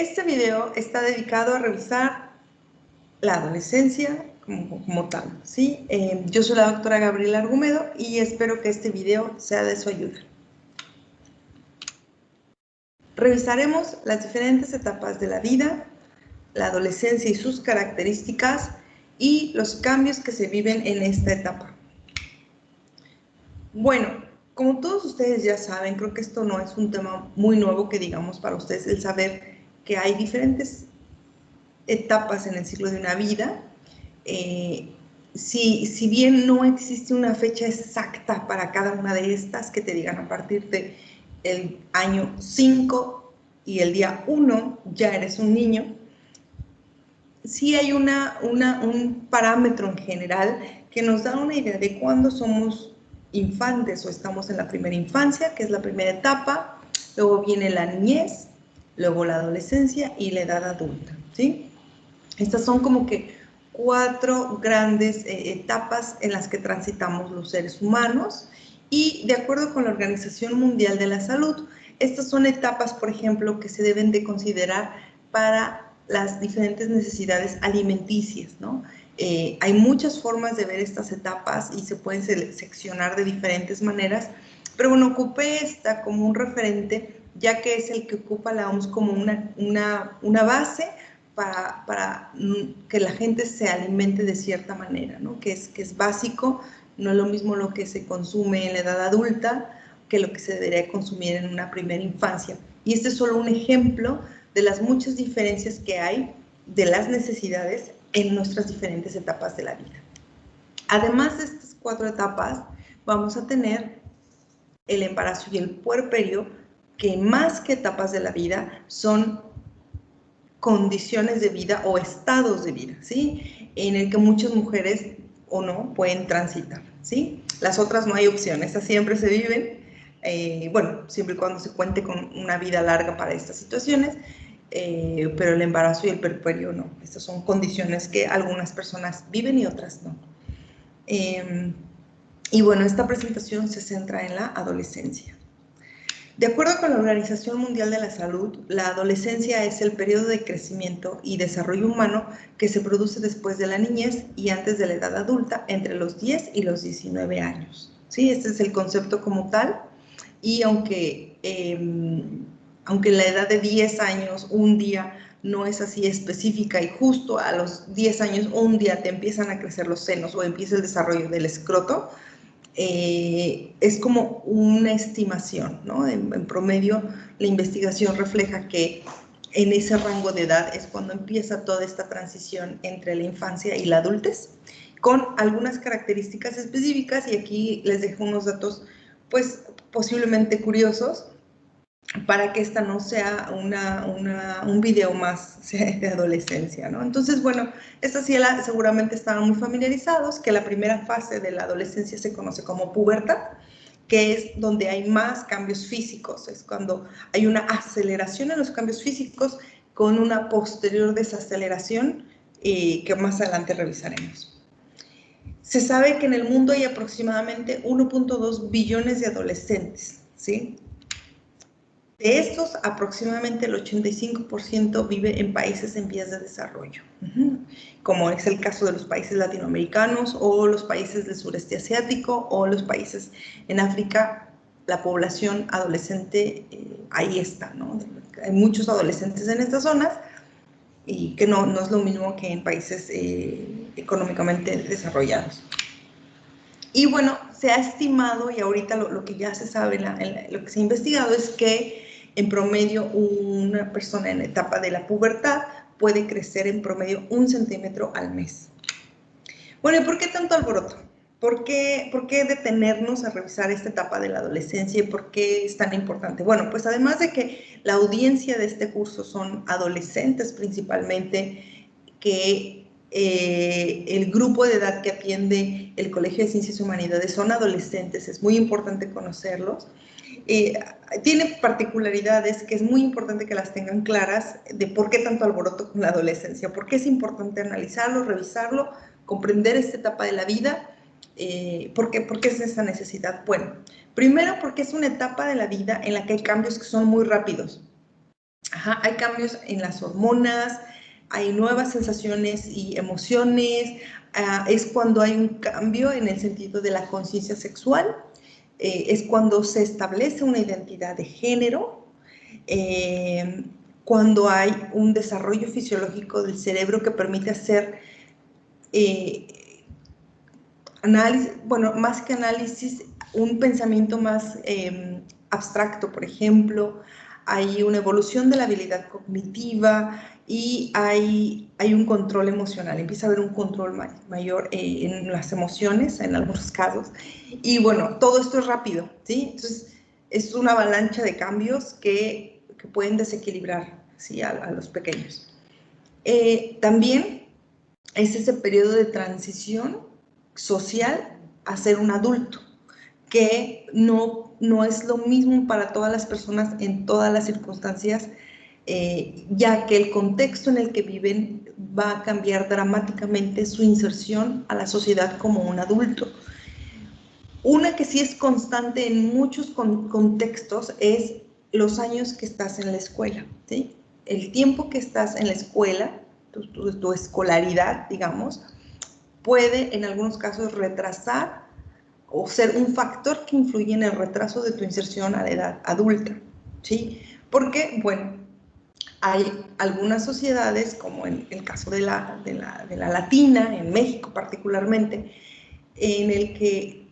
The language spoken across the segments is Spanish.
Este video está dedicado a revisar la adolescencia como, tal, ¿sí? Eh, yo soy la doctora Gabriela Argumedo y espero que este video sea de su ayuda. Revisaremos las diferentes etapas de la vida, la adolescencia y sus características y los cambios que se viven en esta etapa. Bueno, como todos ustedes ya saben, creo que esto no es un tema muy nuevo que digamos para ustedes, el saber que hay diferentes etapas en el ciclo de una vida. Eh, si, si, bien no existe una fecha exacta para cada una de estas, que te digan a partir de año 5 y el día 1 ya eres un niño, sí hay una, una, un parámetro en general que nos da una idea de cuándo somos infantes o estamos en la primera infancia, que es la primera etapa, luego viene la niñez, luego la adolescencia y la edad adulta, ¿sí? Estas son como que cuatro grandes eh, etapas en las que transitamos los seres humanos y de acuerdo con la Organización Mundial de la Salud, estas son etapas, por ejemplo, que se deben de considerar para las diferentes necesidades alimenticias, ¿no? Eh, hay muchas formas de ver estas etapas y se pueden seccionar de diferentes maneras, pero bueno, ocupé esta como un referente, ya que es el que ocupa la OMS como una, una, una base para, para, mm, que la gente se alimente de cierta manera, ¿no? que, es, que es básico, no es lo mismo lo que se consume en la edad adulta que lo que se debería consumir en una primera infancia. Y este es solo un ejemplo de las muchas diferencias que hay de las necesidades en nuestras diferentes etapas de la vida. Además de estas cuatro etapas, vamos a tener el embarazo y el puerperio, que más que etapas de la vida son condiciones de vida o estados de vida, ¿sí? En el que muchas mujeres o no pueden transitar, ¿sí? Las otras no hay opción, estas siempre se viven, eh, bueno, siempre y cuando se cuente con una vida larga para estas situaciones, eh, pero el embarazo y el perperio no. Estas son condiciones que algunas personas viven y otras no. Em, y bueno, esta presentación se centra en la adolescencia. De acuerdo con la Organización Mundial de la Salud, la adolescencia es el periodo de crecimiento y desarrollo humano que se produce después de la niñez y antes de la edad adulta, entre los 10 y los 19 años. ¿Sí? Este es el concepto como tal. Y aunque em, aunque la edad de 10 años, un día no es así específica y justo a los 10 años, un día te empiezan a crecer los senos o empieza el desarrollo del escroto, eh, es como una estimación, ¿no? En, en, promedio, la investigación refleja que en ese rango de edad es cuando empieza toda esta transición entre la infancia y la adultez, con algunas características específicas, y aquí les dejo unos datos, pues, posiblemente curiosos, para que esta no sea una, un video más de adolescencia, ¿no? Entonces, bueno, esta sí seguramente estaban muy familiarizados, que la primera fase de la adolescencia se conoce como pubertad, que es donde hay más cambios físicos, es cuando hay una aceleración en los cambios físicos con una posterior desaceleración y que más adelante revisaremos. Se sabe que en el mundo hay aproximadamente 1.2 billones de adolescentes, ¿sí? De estos, aproximadamente el 85% vive en países en vías de desarrollo, como es el caso de los países latinoamericanos o los países del sureste asiático o los países en África. La población adolescente eh, ahí está, ¿no? Hay muchos adolescentes en estas zonas y que no, no es lo mismo que en países eh, económicamente desarrollados. Y bueno, se ha estimado, y ahorita lo, que ya se sabe, lo que se ha investigado es que en promedio, una persona en etapa de la pubertad puede crecer en promedio un centímetro al mes. Bueno, ¿y por qué tanto alboroto? ¿Por qué, ¿Por qué detenernos a revisar esta etapa de la adolescencia y por qué es tan importante? Bueno, pues además de que la audiencia de este curso son adolescentes principalmente, que eh, el grupo de edad que atiende el Colegio de Ciencias y Humanidades son adolescentes, es muy importante conocerlos. Eh, tiene particularidades que es muy importante que las tengan claras de por qué tanto alboroto con la adolescencia, por qué es importante analizarlo, revisarlo, comprender esta etapa de la vida, eh, ¿por, qué, ¿por qué es esa necesidad? Bueno, primero porque es una etapa de la vida en la que hay cambios que son muy rápidos. hay cambios en las hormonas, hay nuevas sensaciones y emociones, ah, es cuando hay un cambio en el sentido de la conciencia sexual, eh, es cuando se establece una identidad de género, eh, cuando hay un desarrollo fisiológico del cerebro que permite hacer eh, análisis, bueno, más que análisis, un pensamiento más em, abstracto, por ejemplo, hay una evolución de la habilidad cognitiva y hay, hay un control emocional, empieza a haber un control mayor eh, en las emociones en algunos casos. Y bueno, todo esto es rápido, ¿sí? Entonces, es una avalancha de cambios que, que pueden desequilibrar ¿sí? a, los pequeños. Eh, también es ese periodo de transición social a ser un adulto, que no, no es lo mismo para todas las personas en todas las circunstancias, eh, ya que el contexto en el que viven va a cambiar dramáticamente su inserción a la sociedad como un adulto. Una que sí es constante en muchos contextos es los años que estás en la escuela. ¿sí? el tiempo que estás en la escuela, tu, escolaridad, digamos, puede en algunos casos retrasar o ser un factor que influye en el retraso de tu inserción a la edad adulta, ¿sí? Porque, bueno, hay algunas sociedades, como en el caso de la, de la, de la latina, en México particularmente, en el que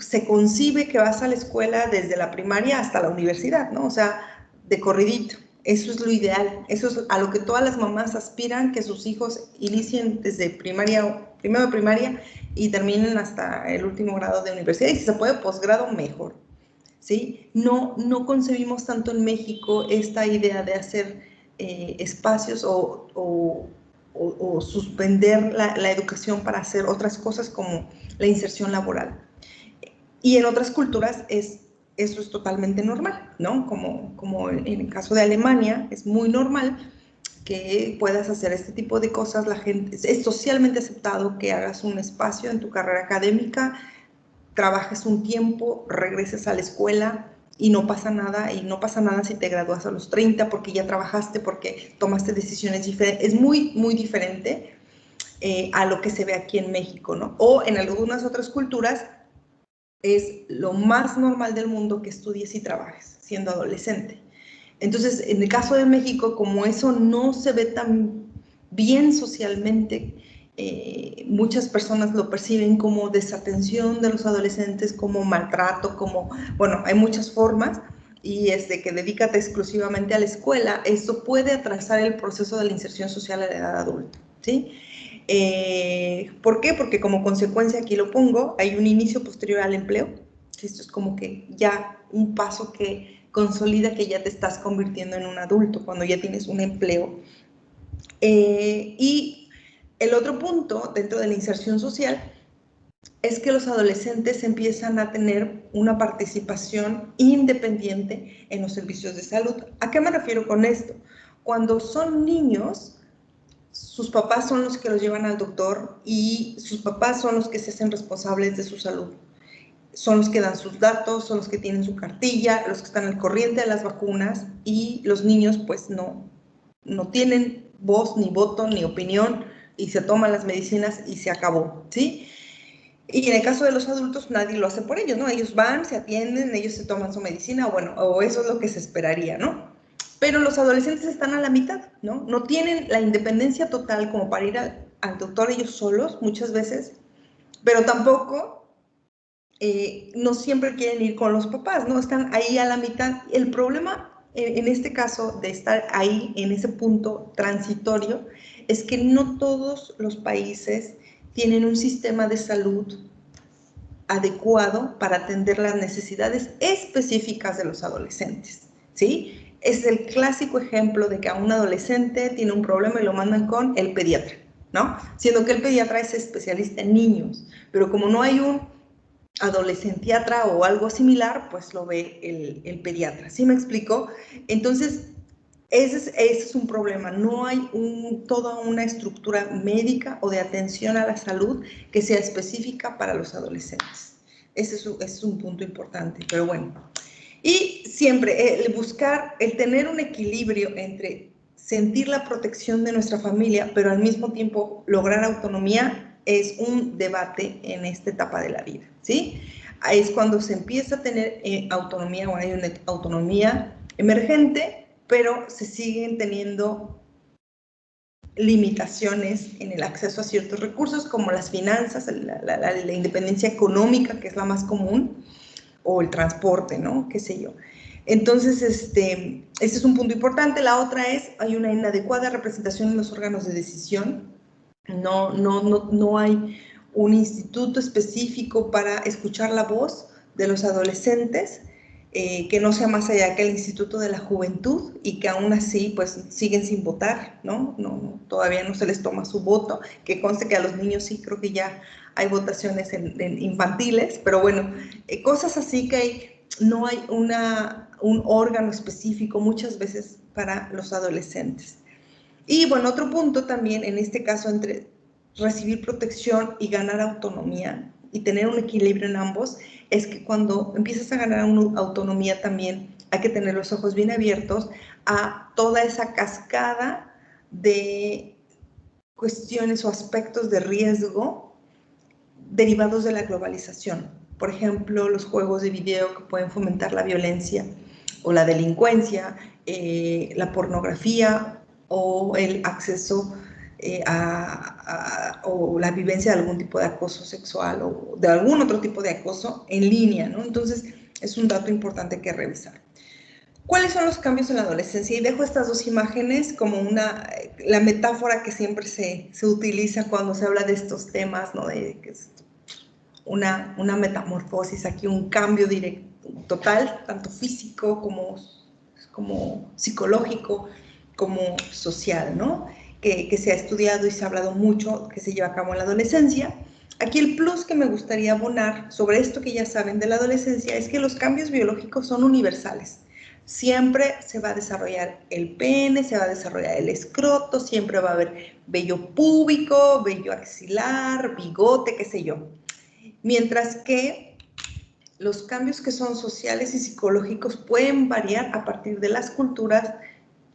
se concibe que vas a la escuela desde la primaria hasta la universidad, ¿no? O sea, de corridito. Eso es lo ideal, eso es a lo que todas las mamás aspiran, que sus hijos inicien desde primaria, primero primaria y terminen hasta el último grado de universidad. Y si se puede posgrado, mejor. ¿sí? No, no concebimos tanto en México esta idea de hacer eh, espacios o, o, o, suspender la, la educación para hacer otras cosas como la inserción laboral. Y en otras culturas es eso es totalmente normal, ¿no? Como, como en el caso de Alemania, es muy normal que puedas hacer este tipo de cosas, la gente, es socialmente aceptado que hagas un espacio en tu carrera académica, trabajes un tiempo, regreses a la escuela y no pasa nada, y no pasa nada si te gradúas a los 30 porque ya trabajaste, porque tomaste decisiones diferentes, es muy, muy diferente eh, a lo que se ve aquí en México, ¿no? O en algunas otras culturas es lo más normal del mundo que estudies y trabajes siendo adolescente. Entonces, en el caso de México, como eso no se ve tan bien socialmente, eh, muchas personas lo perciben como desatención de los adolescentes, como maltrato, como, bueno, hay muchas formas, y es de que dedícate exclusivamente a la escuela, eso puede atrasar el proceso de la inserción social a la edad adulta, ¿sí? Eh, ¿Por qué? Porque como consecuencia, aquí lo pongo, hay un inicio posterior al empleo. Esto es como que ya un paso que consolida que ya te estás convirtiendo en un adulto cuando ya tienes un empleo. Eh, y el otro punto dentro de la inserción social es que los adolescentes empiezan a tener una participación independiente en los servicios de salud. ¿A qué me refiero con esto? Cuando son niños, sus papás son los que los llevan al doctor y sus papás son los que se hacen responsables de su salud. Son los que dan sus datos, son los que tienen su cartilla, los que están al corriente de las vacunas y los niños pues no, no tienen voz, ni voto, ni opinión y se toman las medicinas y se acabó, ¿sí? Y en el caso de los adultos nadie lo hace por ellos, ¿no? Ellos van, se atienden, ellos se toman su medicina, o bueno, o eso es lo que se esperaría, ¿no? pero los adolescentes están a la mitad, ¿no? No tienen la independencia total como para ir al, doctor ellos solos muchas veces, pero tampoco eh, no siempre quieren ir con los papás, ¿no? Están ahí a la mitad. El problema en, este caso de estar ahí en ese punto transitorio es que no todos los países tienen un sistema de salud adecuado para atender las necesidades específicas de los adolescentes, ¿sí? es el clásico ejemplo de que a un adolescente tiene un problema y lo mandan con el pediatra, ¿no? Siendo que el pediatra es especialista en niños, pero como no hay un adolescentiatra o algo similar, pues lo ve el, pediatra. ¿Sí me explico? Entonces, ese es, un problema. No hay toda una estructura médica o de atención a la salud que sea específica para los adolescentes. Ese es, ese es un punto importante. Pero bueno, Y siempre el buscar, el tener un equilibrio entre sentir la protección de nuestra familia, pero al mismo tiempo lograr autonomía, es un debate en esta etapa de la vida, ¿sí? Es cuando se empieza a tener eh, autonomía o hay una autonomía emergente, pero se siguen teniendo limitaciones en el acceso a ciertos recursos como las finanzas, la, la, independencia económica, que es la más común, o el transporte, ¿no? Qué sé yo. Entonces, este, este es un punto importante. La otra es, hay una inadecuada representación en los órganos de decisión. No, no, no, no hay un instituto específico para escuchar la voz de los adolescentes, eh, que no sea más allá que el Instituto de la Juventud y que aún así pues siguen sin votar, ¿no? No, todavía no se les toma su voto, que conste que a los niños sí creo que ya hay votaciones en, infantiles, pero bueno, eh, cosas así que hay, no hay una, un órgano específico muchas veces para los adolescentes. Y bueno, otro punto también en este caso entre recibir protección y ganar autonomía y tener un equilibrio en ambos es que cuando empiezas a ganar autonomía también hay que tener los ojos bien abiertos a toda esa cascada de cuestiones o aspectos de riesgo derivados de la globalización. Por ejemplo, los juegos de video que pueden fomentar la violencia o la delincuencia, eh, la pornografía o el acceso eh, o la vivencia de algún tipo de acoso sexual o de algún otro tipo de acoso en línea, ¿no? Entonces, es un dato importante que revisar. ¿Cuáles son los cambios en la adolescencia? Y dejo estas dos imágenes como una, la metáfora que siempre se, se utiliza cuando se habla de estos temas, ¿no? De que es una, una metamorfosis, aquí un cambio directo, total, tanto físico como, como psicológico, como social, ¿no? Que, se ha estudiado y se ha hablado mucho, que se lleva a cabo en la adolescencia. Aquí el plus que me gustaría abonar sobre esto que ya saben de la adolescencia es que los cambios biológicos son universales. Siempre se va a desarrollar el pene, se va a desarrollar el escroto, siempre va a haber vello púbico, vello axilar, bigote, qué sé yo. Mientras que los cambios que son sociales y psicológicos pueden variar a partir de las culturas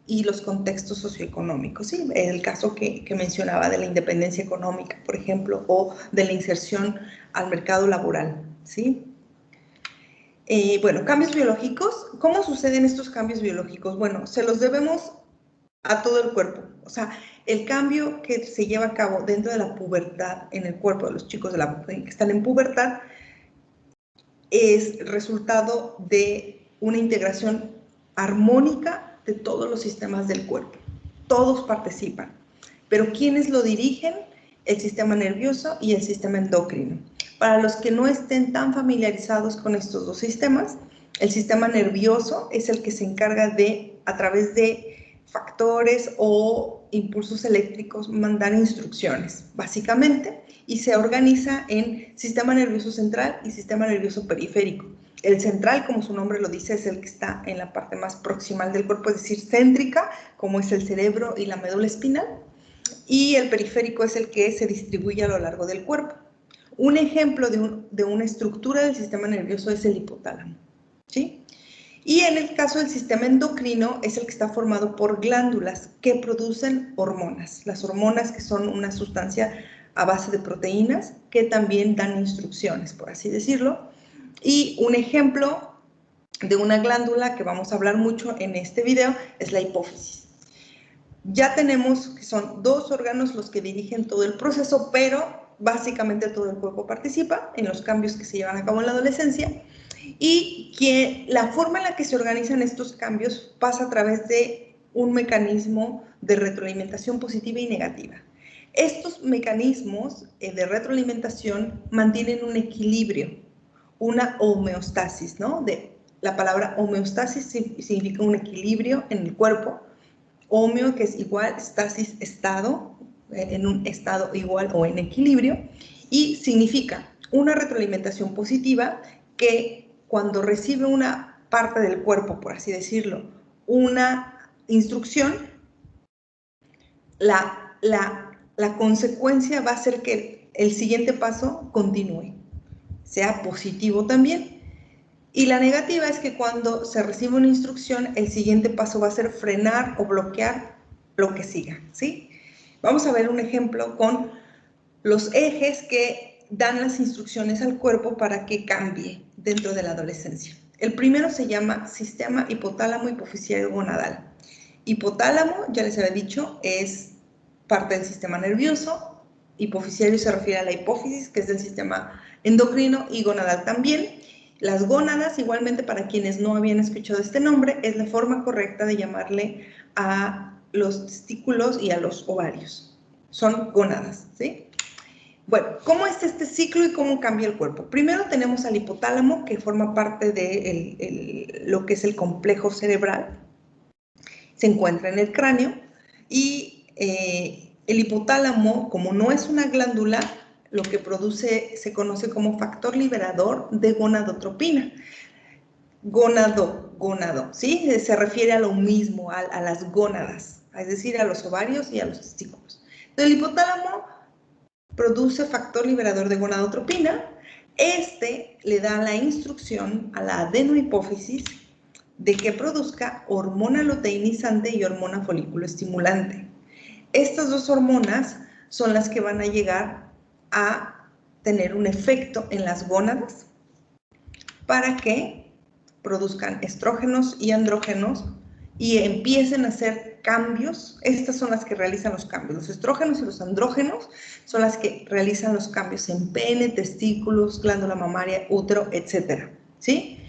y los contextos socioeconómicos. ¿sí? El caso que, que, mencionaba de la independencia económica, por ejemplo, o de la inserción al mercado laboral. ¿sí? Eh, bueno, cambios biológicos. ¿Cómo suceden estos cambios biológicos? Bueno, se los debemos a todo el cuerpo. O sea, el cambio que se lleva a cabo dentro de la pubertad en el cuerpo de los chicos de la, que están en pubertad es resultado de una integración armónica todos los sistemas del cuerpo. Todos participan. Pero ¿quiénes lo dirigen? El sistema nervioso y el sistema endocrino. Para los que no estén tan familiarizados con estos dos sistemas, el sistema nervioso es el que se encarga de, a través de factores o impulsos eléctricos, mandar instrucciones, básicamente, y se organiza en sistema nervioso central y sistema nervioso periférico. El central, como su nombre lo dice, es el que está en la parte más proximal del cuerpo, es decir, céntrica, como es el cerebro y la médula espinal. Y el periférico es el que se distribuye a lo largo del cuerpo. Un ejemplo de, una estructura del sistema nervioso es el hipotálamo. ¿sí? Y en el caso del sistema endocrino es el que está formado por glándulas que producen hormonas. Las hormonas que son una sustancia a base de proteínas que también dan instrucciones, por así decirlo. Y un ejemplo de una glándula que vamos a hablar mucho en este video es la hipófisis. Ya tenemos que son dos órganos los que dirigen todo el proceso, pero básicamente todo el cuerpo participa en los cambios que se llevan a cabo en la adolescencia y que la forma en la que se organizan estos cambios pasa a través de un mecanismo de retroalimentación positiva y negativa. Estos mecanismos eh, de retroalimentación mantienen un equilibrio una homeostasis, ¿no? De, la palabra homeostasis significa un equilibrio en el cuerpo. Homeo, que es igual, stasis, estado, eh, en un estado igual o en equilibrio. Y significa una retroalimentación positiva que cuando recibe una parte del cuerpo, por así decirlo, una instrucción, la, la, la consecuencia va a ser que el siguiente paso continúe sea positivo también. Y la negativa es que cuando se recibe una instrucción, el siguiente paso va a ser frenar o bloquear lo que siga, ¿sí? Vamos a ver un ejemplo con los ejes que dan las instrucciones al cuerpo para que cambie dentro de la adolescencia. El primero se llama sistema hipotálamo hipoficiario gonadal. Hipotálamo, ya les había dicho, es parte del sistema nervioso. Hipoficiario se refiere a la hipófisis, que es del sistema endocrino, y gonadal también. Las gónadas, igualmente para quienes no habían escuchado este nombre, es la forma correcta de llamarle a los testículos y a los ovarios. Son gónadas, ¿sí? Bueno, ¿cómo es este ciclo y cómo cambia el cuerpo? Primero tenemos al hipotálamo, que forma parte de lo que es el complejo cerebral. Se encuentra en el cráneo y eh, el hipotálamo, como no es una glándula, lo que produce se conoce como factor liberador de gonadotropina. Gonado, gonado, ¿sí? Se refiere a lo mismo, a, las gónadas, es decir, a los ovarios y a los testículos. El hipotálamo produce factor liberador de gonadotropina. Este le da la instrucción a la adenohipófisis de que produzca hormona luteinizante y hormona folículo estimulante. Estas dos hormonas son las que van a llegar a tener un efecto en las gónadas para que produzcan estrógenos y andrógenos y empiecen a hacer cambios, estas son las que realizan los cambios. Los estrógenos y los andrógenos son las que realizan los cambios en pene, testículos, glándula mamaria, útero, etc. ¿sí?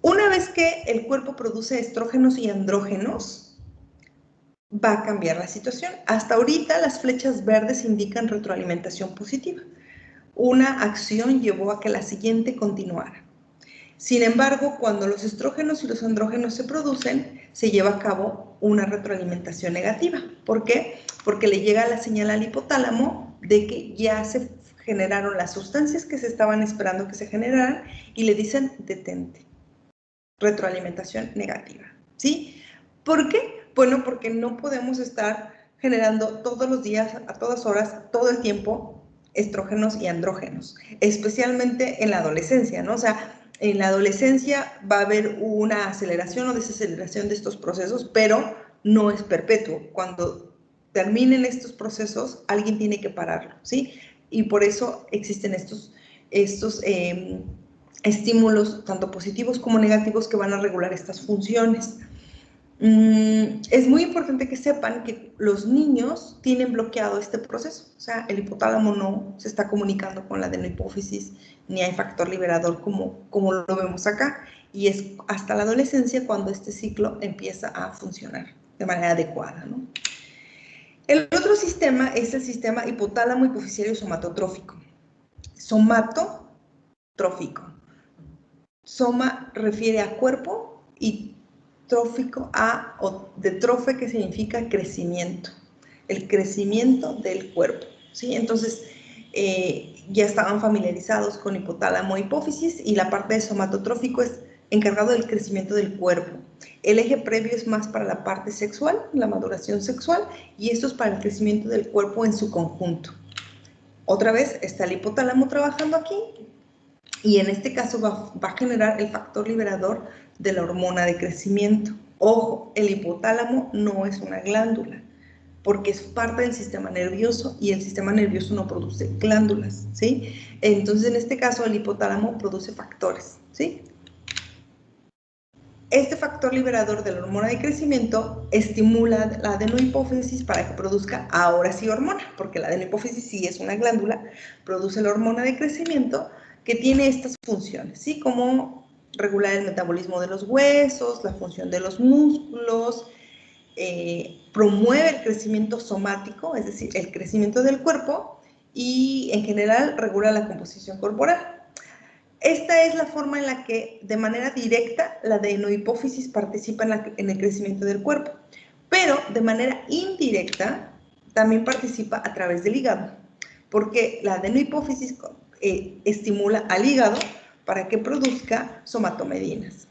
Una vez que el cuerpo produce estrógenos y andrógenos, va a cambiar la situación. Hasta ahorita las flechas verdes indican retroalimentación positiva. Una acción llevó a que la siguiente continuara. Sin embargo, cuando los estrógenos y los andrógenos se producen, se lleva a cabo una retroalimentación negativa. ¿Por qué? Porque le llega la señal al hipotálamo de que ya se generaron las sustancias que se estaban esperando que se generaran y le dicen detente. Retroalimentación negativa. ¿Sí? ¿Por qué? Bueno, porque no podemos estar generando todos los días, a todas horas, todo el tiempo, estrógenos y andrógenos, especialmente en la adolescencia, ¿no? O sea, en la adolescencia va a haber una aceleración o desaceleración de estos procesos, pero no es perpetuo. Cuando terminen estos procesos, alguien tiene que pararlo, ¿sí? Y por eso existen estos, estos em, estímulos, tanto positivos como negativos, que van a regular estas funciones. Mm, es muy importante que sepan que los niños tienen bloqueado este proceso, o sea, el hipotálamo no se está comunicando con la adenohipófisis, ni hay factor liberador como, como lo vemos acá, y es hasta la adolescencia cuando este ciclo empieza a funcionar de manera adecuada. El otro sistema es el sistema hipotálamo hipoficiario somatotrófico. Somatotrófico. Soma refiere a cuerpo y trófico a, o de trofe que significa crecimiento, el crecimiento del cuerpo, ¿sí? Entonces, eh, ya estaban familiarizados con hipotálamo hipófisis y la parte de somatotrófico es encargado del crecimiento del cuerpo. El eje previo es más para la parte sexual, la maduración sexual, y esto es para el crecimiento del cuerpo en su conjunto. Otra vez está el hipotálamo trabajando aquí, y en este caso va, va a generar el factor liberador de la hormona de crecimiento. Ojo, el hipotálamo no es una glándula, porque es parte del sistema nervioso y el sistema nervioso no produce glándulas, ¿sí? Entonces, en este caso, el hipotálamo produce factores, ¿sí? Este factor liberador de la hormona de crecimiento estimula la adenohipófisis para que produzca ahora sí hormona, porque la adenohipófisis sí es una glándula, produce la hormona de crecimiento que tiene estas funciones, ¿sí? Como regular el metabolismo de los huesos, la función de los músculos, eh, promueve el crecimiento somático, es decir, el crecimiento del cuerpo y en general regula la composición corporal. Esta es la forma en la que de manera directa la adenohipófisis participa en, el crecimiento del cuerpo, pero de manera indirecta también participa a través del hígado, porque la adenohipófisis eh, estimula al hígado para que produzca somatomedinas.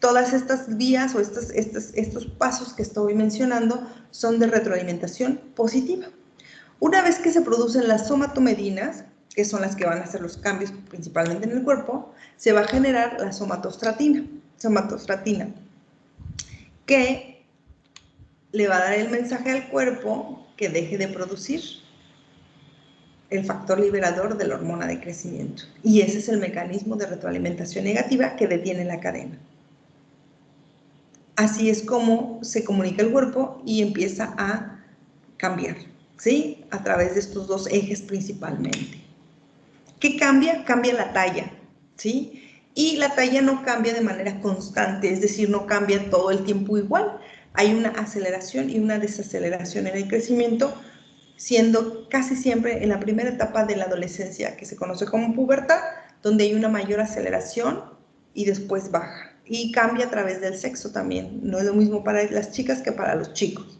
Todas estas vías o estos, pasos que estoy mencionando son de retroalimentación positiva. Una vez que se producen las somatomedinas, que son las que van a hacer los cambios principalmente en el cuerpo, se va a generar la somatostratina, somatostratina que le va a dar el mensaje al cuerpo que deje de producir el factor liberador de la hormona de crecimiento. Y ese es el mecanismo de retroalimentación negativa que detiene la cadena. Así es como se comunica el cuerpo y empieza a cambiar, ¿sí? A través de estos dos ejes principalmente. ¿Qué cambia? Cambia la talla, ¿sí? Y la talla no cambia de manera constante, es decir, no cambia todo el tiempo igual. Hay una aceleración y una desaceleración en el crecimiento, siendo casi siempre en la primera etapa de la adolescencia, que se conoce como pubertad, donde hay una mayor aceleración y después baja. Y cambia a través del sexo también. No es lo mismo para las chicas que para los chicos.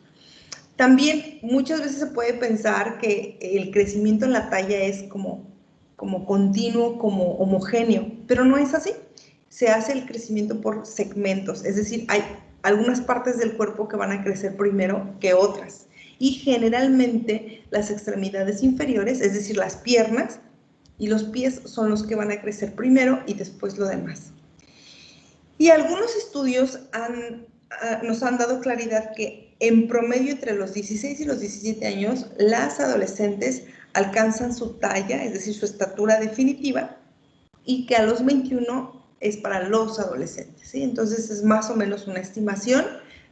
También muchas veces se puede pensar que el crecimiento en la talla es como, como continuo, como homogéneo, pero no es así. Se hace el crecimiento por segmentos, es decir, hay algunas partes del cuerpo que van a crecer primero que otras. Y generalmente las extremidades inferiores, es decir, las piernas y los pies son los que van a crecer primero y después lo demás. Y algunos estudios han, ah, nos han dado claridad que en promedio entre los 16 y los 17 años, las adolescentes alcanzan su talla, es decir, su estatura definitiva, y que a los 21 es para los adolescentes. ¿sí? Entonces es más o menos una estimación,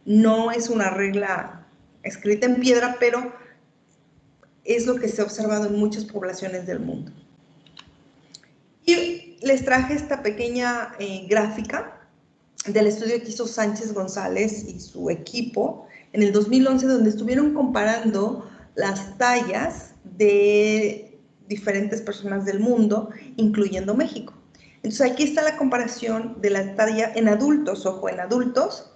no es una regla escrita en piedra, pero es lo que se ha observado en muchas poblaciones del mundo. Y les traje esta pequeña eh, gráfica del estudio que hizo Sánchez González y su equipo en el 2011, donde estuvieron comparando las tallas de diferentes personas del mundo, incluyendo México. Entonces aquí está la comparación de la talla en adultos, ojo, en adultos,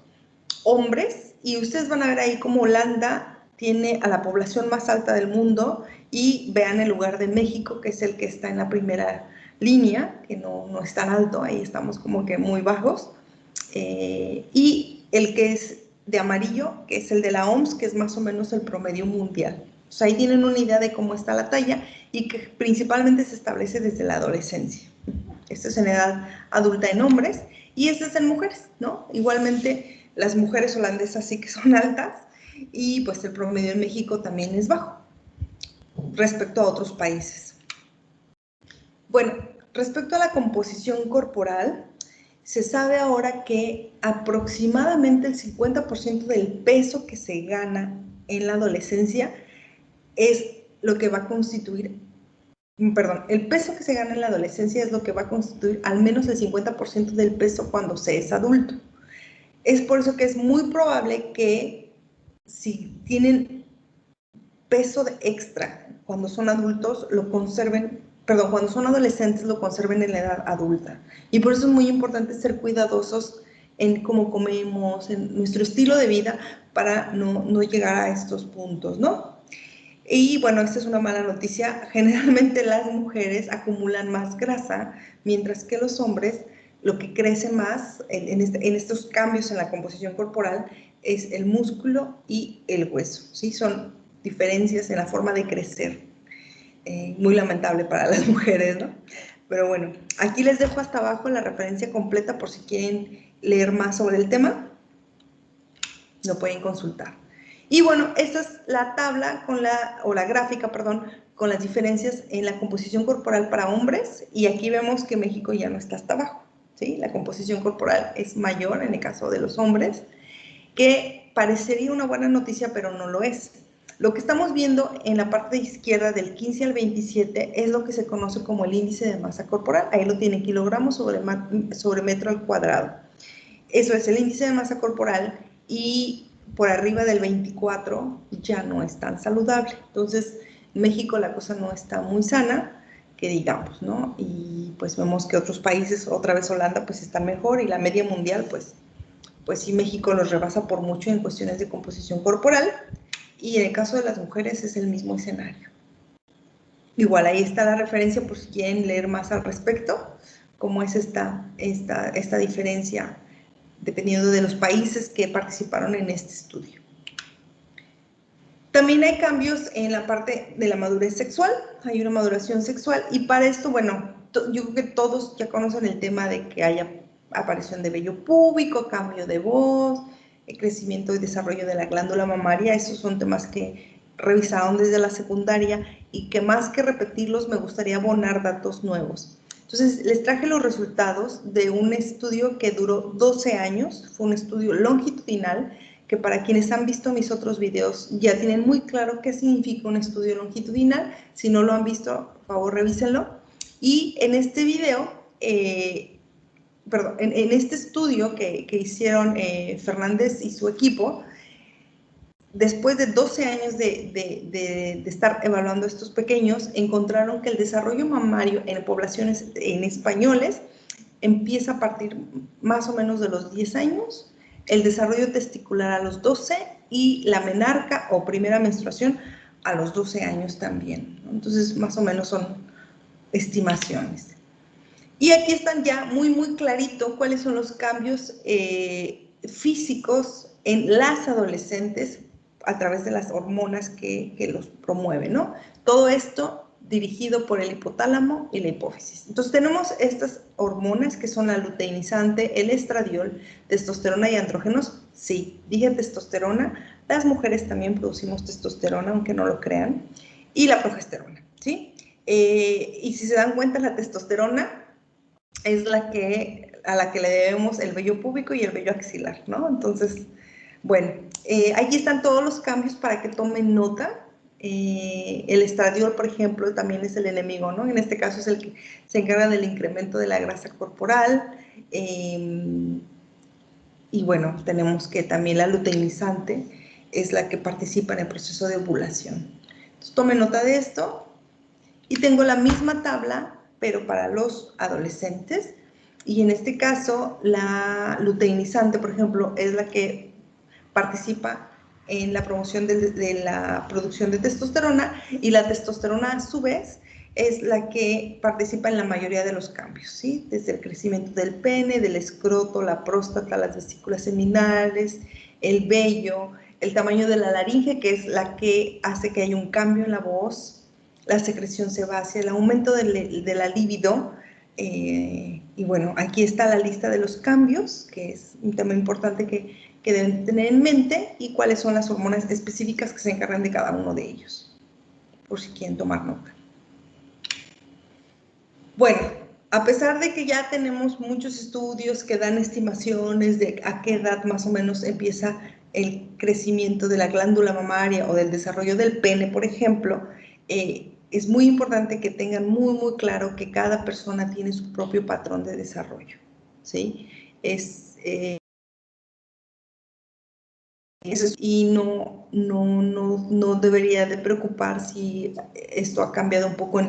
hombres, y ustedes van a ver ahí cómo Holanda tiene a la población más alta del mundo y vean el lugar de México, que es el que está en la primera línea, que no, no es tan alto, ahí estamos como que muy bajos, eh, y el que es de amarillo, que es el de la OMS, que es más o menos el promedio mundial. O sea, ahí tienen una idea de cómo está la talla y que principalmente se establece desde la adolescencia. Esto es en edad adulta en hombres y esto es en mujeres, ¿no? Igualmente las mujeres holandesas sí que son altas y pues el promedio en México también es bajo respecto a otros países. Bueno, respecto a la composición corporal, se sabe ahora que aproximadamente el 50% del peso que se gana en la adolescencia es lo que va a constituir perdón, el peso que se gana en la adolescencia es lo que va a constituir al menos el 50% del peso cuando se es adulto. Es por eso que es muy probable que si tienen peso de extra cuando son adultos, lo conserven, perdón, cuando son adolescentes lo conserven en la edad adulta. Y por eso es muy importante ser cuidadosos en cómo comemos, en nuestro estilo de vida para no, no llegar a estos puntos, ¿no? Y bueno, esta es una mala noticia. Generalmente las mujeres acumulan más grasa, mientras que los hombres lo que crece más en, este, estos cambios en la composición corporal es el músculo y el hueso. ¿sí? Son diferencias en la forma de crecer. Eh, muy lamentable para las mujeres, ¿no? Pero bueno, aquí les dejo hasta abajo la referencia completa por si quieren leer más sobre el tema. Lo pueden consultar. Y bueno, esta es la tabla con la, o la gráfica, perdón, con las diferencias en la composición corporal para hombres y aquí vemos que México ya no está hasta abajo, ¿sí? La composición corporal es mayor en el caso de los hombres, que parecería una buena noticia, pero no lo es. Lo que estamos viendo en la parte izquierda del 15 al 27 es lo que se conoce como el índice de masa corporal. Ahí lo tiene kilogramos sobre, sobre metro al cuadrado. Eso es el índice de masa corporal y por arriba del 24 ya no es tan saludable. Entonces, en México la cosa no está muy sana, que digamos, ¿no? Y pues vemos que otros países, otra vez Holanda, pues está mejor y la media mundial, pues, pues sí, México los rebasa por mucho en cuestiones de composición corporal y en el caso de las mujeres es el mismo escenario. Igual ahí está la referencia por si quieren leer más al respecto, cómo es esta, esta, esta diferencia dependiendo de los países que participaron en este estudio. También hay cambios en la parte de la madurez sexual, hay una maduración sexual y para esto, bueno, yo creo que todos ya conocen el tema de que haya aparición de vello púbico, cambio de voz, crecimiento y desarrollo de la glándula mamaria, esos son temas que revisaron desde la secundaria y que más que repetirlos me gustaría abonar datos nuevos. Entonces, les traje los resultados de un estudio que duró 12 años, fue un estudio longitudinal, que para quienes han visto mis otros videos ya tienen muy claro qué significa un estudio longitudinal. Si no lo han visto, por favor, revísenlo. Y en este video, eh, perdón, en, este estudio que, hicieron eh, Fernández y su equipo, después de 12 años de, estar evaluando estos pequeños, encontraron que el desarrollo mamario en poblaciones en españoles empieza a partir más o menos de los 10 años, el desarrollo testicular a los 12 y la menarca o primera menstruación a los 12 años también. Entonces, más o menos son estimaciones. Y aquí están ya muy, muy clarito cuáles son los cambios eh, físicos en las adolescentes a través de las hormonas que, los promueven, ¿no? Todo esto dirigido por el hipotálamo y la hipófisis. Entonces tenemos estas hormonas que son la luteinizante, el estradiol, testosterona y andrógenos. Sí, dije testosterona. Las mujeres también producimos testosterona, aunque no lo crean. Y la progesterona, ¿sí? Eh, y si se dan cuenta, la testosterona es la que, a la que le debemos el vello púbico y el vello axilar, ¿no? Entonces, bueno, eh, aquí están todos los cambios para que tomen nota. Eh, el estradiol, por ejemplo, también es el enemigo, ¿no? En este caso es el que se encarga del incremento de la grasa corporal. Em, y bueno, tenemos que también la luteinizante es la que participa en el proceso de ovulación. Entonces, tomen nota de esto. Y tengo la misma tabla, pero para los adolescentes. Y en este caso, la luteinizante, por ejemplo, es la que participa en la promoción de, la producción de testosterona y la testosterona a su vez es la que participa en la mayoría de los cambios, ¿sí? Desde el crecimiento del pene, del escroto, la próstata, las vesículas seminales, el vello, el tamaño de la laringe, que es la que hace que haya un cambio en la voz, la secreción sebácea, el aumento de, la libido. Eh, y bueno, aquí está la lista de los cambios, que es un tema importante que que deben tener en mente y cuáles son las hormonas específicas que se encargan de cada uno de ellos, por si quieren tomar nota. Bueno, a pesar de que ya tenemos muchos estudios que dan estimaciones de a qué edad más o menos empieza el crecimiento de la glándula mamaria o del desarrollo del pene, por ejemplo, eh, es muy importante que tengan muy, muy claro que cada persona tiene su propio patrón de desarrollo, ¿sí? Es, eh, y no, no, no, no, debería de preocupar si esto ha cambiado un poco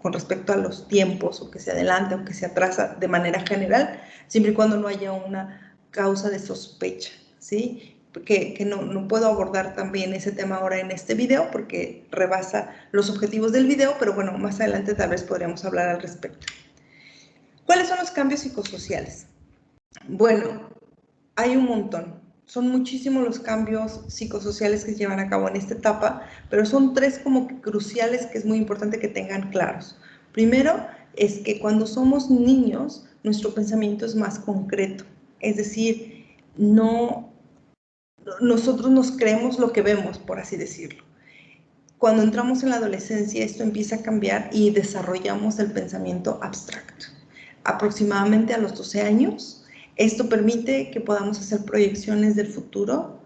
con respecto a los tiempos o que se adelanta o que se atrasa de manera general, siempre y cuando no haya una causa de sospecha, ¿sí? Que, que no, no, puedo abordar también ese tema ahora en este video porque rebasa los objetivos del video, pero bueno, más adelante tal vez podríamos hablar al respecto. ¿Cuáles son los cambios psicosociales? Bueno, hay un montón. Son muchísimos los cambios psicosociales que se llevan a cabo en esta etapa, pero son tres como cruciales que es muy importante que tengan claros. Primero es que cuando somos niños, nuestro pensamiento es más concreto, es decir, no nosotros nos creemos lo que vemos, por así decirlo. Cuando entramos en la adolescencia, esto empieza a cambiar y desarrollamos el pensamiento abstracto. Aproximadamente a los 12 años, esto permite que podamos hacer proyecciones del futuro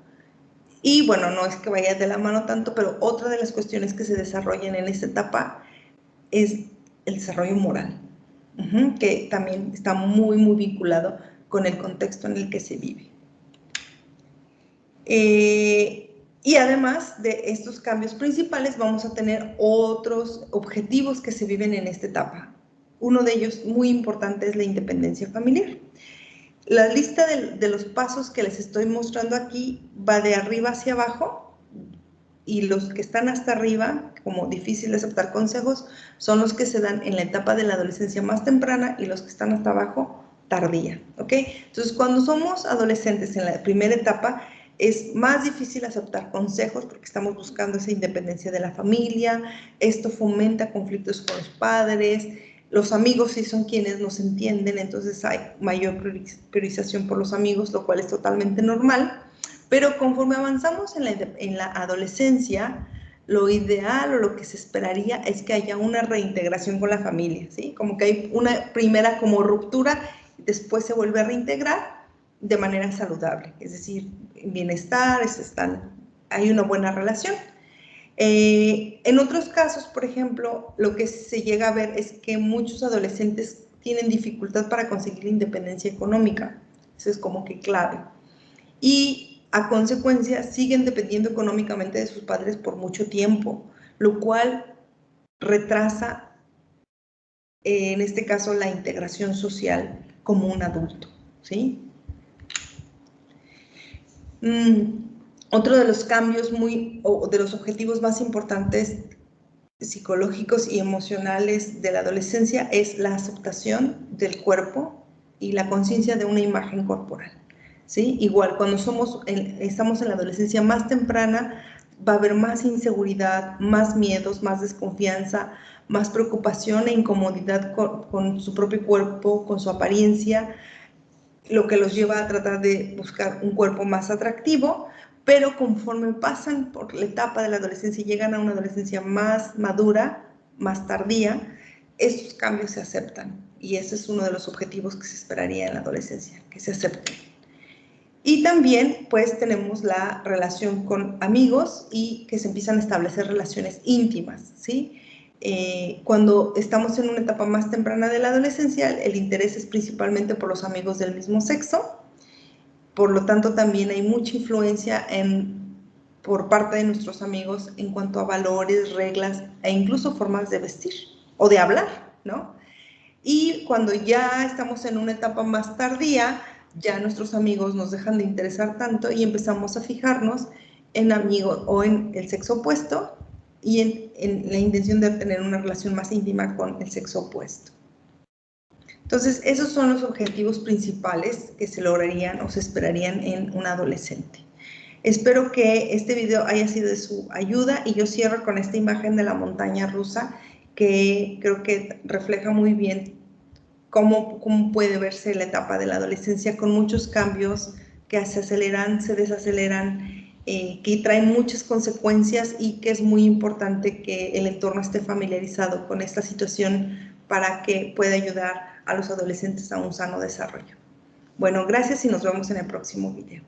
y bueno, no es que vaya de la mano tanto, pero otra de las cuestiones que se desarrollan en esta etapa es el desarrollo moral, que también está muy, muy vinculado con el contexto en el que se vive. Eh, y además de estos cambios principales, vamos a tener otros objetivos que se viven en esta etapa. Uno de ellos muy importante es la independencia familiar. La lista de, los pasos que les estoy mostrando aquí va de arriba hacia abajo y los que están hasta arriba, como difícil de aceptar consejos, son los que se dan en la etapa de la adolescencia más temprana y los que están hasta abajo, tardía, ¿ok? Entonces, cuando somos adolescentes en la primera etapa, es más difícil aceptar consejos porque estamos buscando esa independencia de la familia, esto fomenta conflictos con los padres, los amigos sí son quienes nos entienden, entonces hay mayor priorización por los amigos, lo cual es totalmente normal, pero conforme avanzamos en la, en la adolescencia, lo ideal o lo que se esperaría es que haya una reintegración con la familia, ¿sí? Como que hay una primera como ruptura, después se vuelve a reintegrar de manera saludable, es decir, bienestar, están, hay una buena relación. Eh, en otros casos, por ejemplo, lo que se llega a ver es que muchos adolescentes tienen dificultad para conseguir independencia económica, eso es como que clave. Y a consecuencia siguen dependiendo económicamente de sus padres por mucho tiempo, lo cual retrasa, en este caso, la integración social como un adulto. ¿sí? Mm, otro de los cambios muy, o de los objetivos más importantes psicológicos y emocionales de la adolescencia es la aceptación del cuerpo y la conciencia de una imagen corporal. ¿sí? Igual, cuando somos, estamos en la adolescencia más temprana, va a haber más inseguridad, más miedos, más desconfianza, más preocupación e incomodidad con, su propio cuerpo, con su apariencia, lo que los lleva a tratar de buscar un cuerpo más atractivo, pero conforme pasan por la etapa de la adolescencia y llegan a una adolescencia más madura, más tardía, estos cambios se aceptan. Y ese es uno de los objetivos que se esperaría en la adolescencia, que se acepten. Y también pues tenemos la relación con amigos y que se empiezan a establecer relaciones íntimas, ¿sí? Eh, cuando estamos en una etapa más temprana de la adolescencia, el interés es principalmente por los amigos del mismo sexo, por lo tanto también hay mucha influencia en, por parte de nuestros amigos en cuanto a valores, reglas e incluso formas de vestir o de hablar, ¿no? Y cuando ya estamos en una etapa más tardía, ya nuestros amigos nos dejan de interesar tanto y empezamos a fijarnos en amigos o en el sexo opuesto y en, la intención de tener una relación más íntima con el sexo opuesto. Entonces, esos son los objetivos principales que se lograrían o se esperarían en un adolescente. Espero que este video haya sido de su ayuda y yo cierro con esta imagen de la montaña rusa que creo que refleja muy bien cómo, puede verse la etapa de la adolescencia con muchos cambios que se aceleran, se desaceleran, eh, que traen muchas consecuencias y que es muy importante que el entorno esté familiarizado con esta situación para que pueda ayudar a los adolescentes a un sano desarrollo. Bueno, gracias y nos vemos en el próximo video.